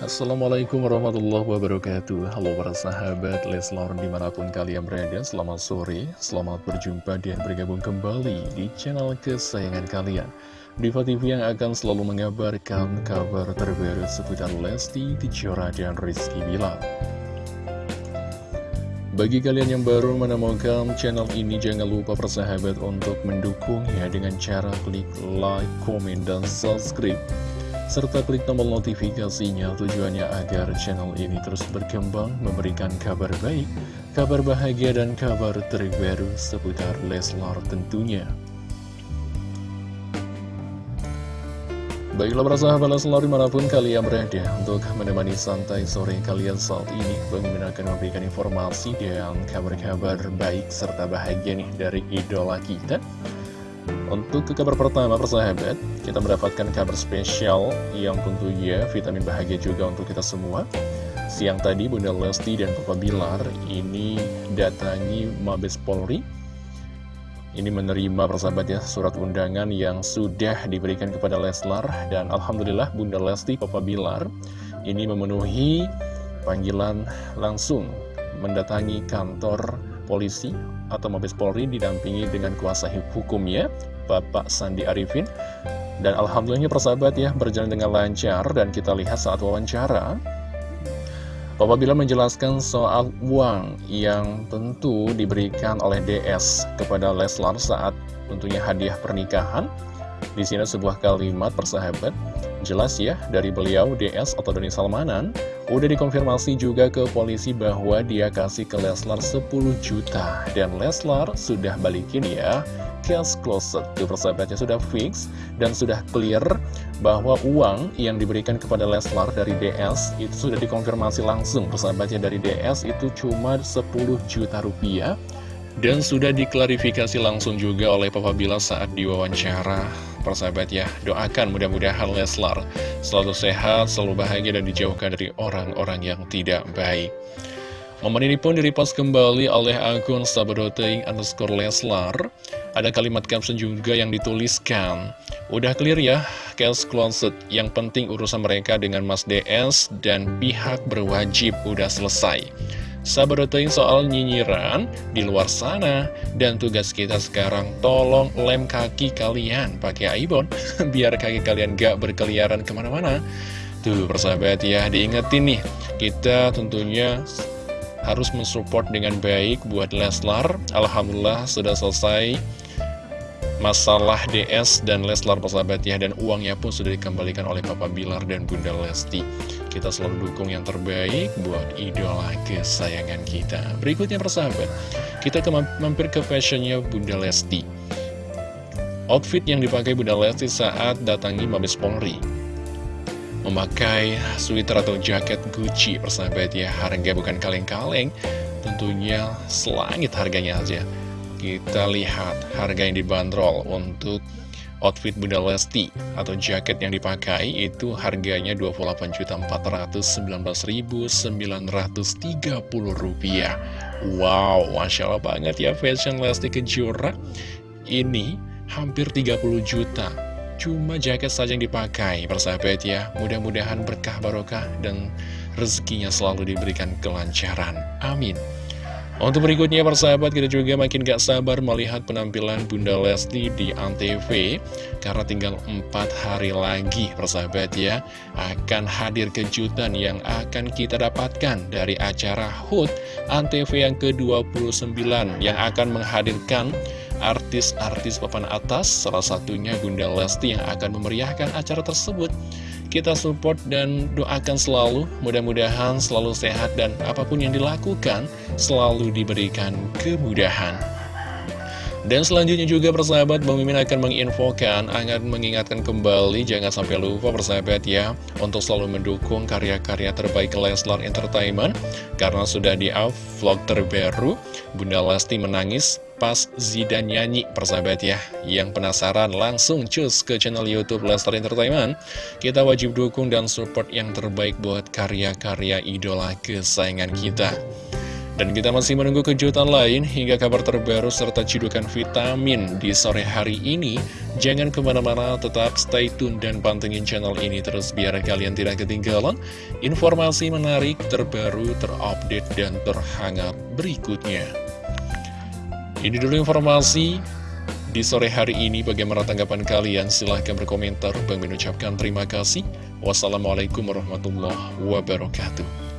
Assalamualaikum warahmatullahi wabarakatuh. Halo para sahabat Leslor di mana pun kalian berada Selamat sore, selamat berjumpa dan bergabung kembali di channel kesayangan kalian. Diva TV yang akan selalu mengabarkan kabar terbaru seputar Lesti, Tijora, dan Rizky Bilar. Bagi kalian yang baru menemukan channel ini, jangan lupa persahabat untuk mendukung ya dengan cara klik like, komen, dan subscribe serta klik tombol notifikasinya tujuannya agar channel ini terus berkembang memberikan kabar baik, kabar bahagia dan kabar terbaru seputar Leslar tentunya. Baiklah para sahabat Leslar di mana pun kalian berada untuk menemani santai sore kalian saat ini Bang akan memberikan informasi dan kabar-kabar baik serta bahagia nih dari idola kita untuk ke kabar pertama persahabat, kita mendapatkan kabar spesial yang tentunya vitamin bahagia juga untuk kita semua. Siang tadi Bunda Lesti dan Papa Bilar ini datangi Mabes Polri. Ini menerima persahabat ya surat undangan yang sudah diberikan kepada Leslar dan Alhamdulillah Bunda Lesti Papa Bilar ini memenuhi panggilan langsung mendatangi kantor polisi atau Mabes Polri didampingi dengan kuasa hukumnya Bapak Sandi Arifin. Dan Alhamdulillahnya persahabat ya berjalan dengan lancar dan kita lihat saat wawancara. Bapak Bila menjelaskan soal uang yang tentu diberikan oleh DS kepada Leslar saat tentunya hadiah pernikahan di sini sebuah kalimat persahabat. Jelas ya dari beliau DS atau Doni Salmanan udah dikonfirmasi juga ke polisi bahwa dia kasih ke Leslar 10 juta. Dan Leslar sudah balikin ya cash closet. Tuh persahabatnya sudah fix dan sudah clear bahwa uang yang diberikan kepada Leslar dari DS itu sudah dikonfirmasi langsung. Persahabatnya dari DS itu cuma 10 juta rupiah. Dan sudah diklarifikasi langsung juga oleh Papa Bila saat diwawancara Persahabat ya, doakan mudah-mudahan Leslar selalu sehat, selalu bahagia dan dijauhkan dari orang-orang yang tidak baik Momen ini pun direpost kembali oleh akun sabadoting underscore Leslar. Ada kalimat caption juga yang dituliskan. Udah clear ya, case closet. Yang penting urusan mereka dengan Mas DS dan pihak berwajib udah selesai. Sabadoting soal nyinyiran di luar sana. Dan tugas kita sekarang tolong lem kaki kalian pakai aibon. Biar kaki kalian gak berkeliaran ke mana-mana. Tuh persahabat ya, diingetin nih. Kita tentunya harus mensupport dengan baik buat Leslar. Alhamdulillah sudah selesai masalah DS dan Leslar persahabat ya dan uangnya pun sudah dikembalikan oleh Papa Bilar dan Bunda Lesti. Kita selalu dukung yang terbaik buat idola kesayangan kita. Berikutnya persahabat, kita ke mampir ke fashionnya Bunda Lesti. Outfit yang dipakai Bunda Lesti saat datangi Mabes Polri memakai sweater atau jaket Gucci persahabat ya harga bukan kaleng-kaleng tentunya selangit harganya aja kita lihat harga yang dibanderol untuk outfit Bunda Lesti atau jaket yang dipakai itu harganya Rp28.419.930 rupiah Wow, Masya Allah banget ya fashion Lesti Kejora Ini hampir 30 juta Cuma jaket saja yang dipakai, persahabat ya. Mudah-mudahan berkah barokah dan rezekinya selalu diberikan kelancaran. Amin. Untuk berikutnya persahabat kita juga makin gak sabar melihat penampilan Bunda Lesti di Antv Karena tinggal 4 hari lagi persahabat ya Akan hadir kejutan yang akan kita dapatkan dari acara HUT Antv yang ke-29 Yang akan menghadirkan artis-artis papan atas, salah satunya Bunda Lesti yang akan memeriahkan acara tersebut. Kita support dan doakan selalu, mudah-mudahan selalu sehat dan apa pun yang dilakukan selalu diberikan kemudahan. Dan selanjutnya juga persahabat Bang Mimin akan menginfokan, akan mengingatkan kembali Jangan sampai lupa persahabat ya Untuk selalu mendukung karya-karya terbaik Leslar Entertainment Karena sudah di-up vlog terbaru Bunda Lesti menangis pas Zidan nyanyi persahabat ya Yang penasaran langsung cus ke channel Youtube Leslar Entertainment Kita wajib dukung dan support yang terbaik buat karya-karya idola kesayangan kita Dan kita masih menunggu kejutan lain hingga kabar terbaru serta cidukan vitamin di sore hari ini. Jangan ke mana-mana, tetap stay tune dan pantengin channel ini terus biar kalian tidak ketinggalan informasi menarik, terbaru, terupdate, dan terhangat berikutnya. Ini dulu informasi di sore hari ini. Bagaimana tanggapan kalian? Silahkan berkomentar. Bang mengucapkan terima kasih. Wassalamualaikum warahmatullahi wabarakatuh.